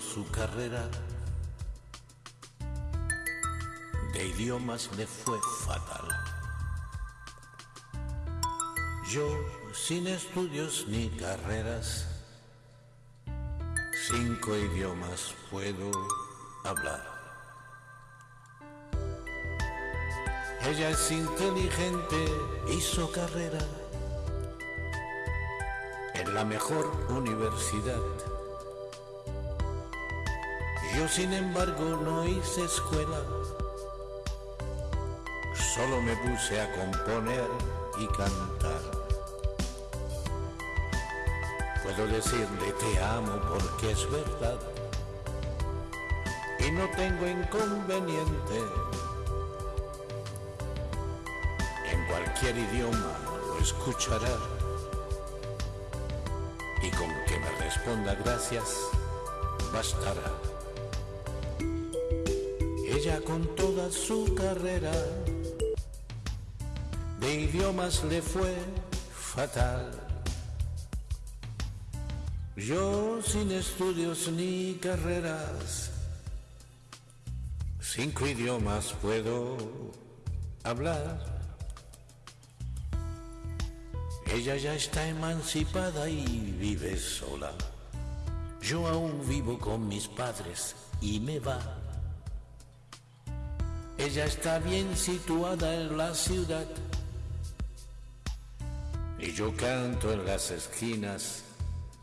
su carrera de idiomas le fue fatal. Yo, sin estudios ni carreras, cinco idiomas puedo hablar. Ella es inteligente, hizo carrera en la mejor universidad. Yo sin embargo no hice escuela, solo me puse a componer y cantar. Puedo decirle te amo porque es verdad y no tengo inconveniente. En cualquier idioma lo escuchará y con que me responda gracias bastará. Ella con toda su carrera de idiomas le fue fatal. Yo sin estudios ni carreras, cinco idiomas puedo hablar. Ella ya está emancipada y vive sola. Yo aún vivo con mis padres y me va. Ella está bien situada en la ciudad y yo canto en las esquinas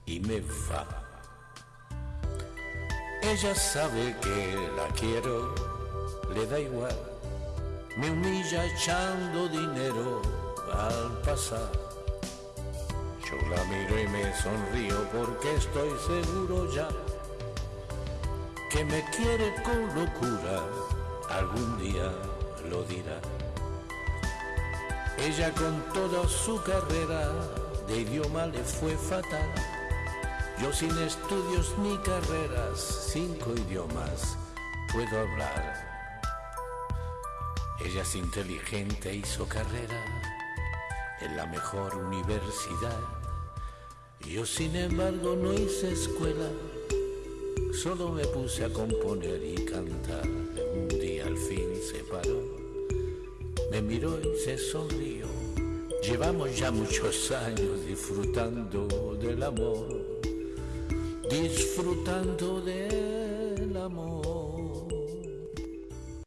y me va. Ella sabe que la quiero, le da igual, me humilla echando dinero al pasar. Yo la miro y me sonrío porque estoy seguro ya que me quiere con locura, algún día lo dirá. Ella con toda su carrera de idioma le fue fatal. Yo sin estudios ni carreras, cinco idiomas puedo hablar. Ella es inteligente, hizo carrera en la mejor universidad. Yo sin embargo no hice escuela, solo me puse a componer y cantar. Miró y se sonrió. Llevamos ya muchos años disfrutando del amor, disfrutando del amor.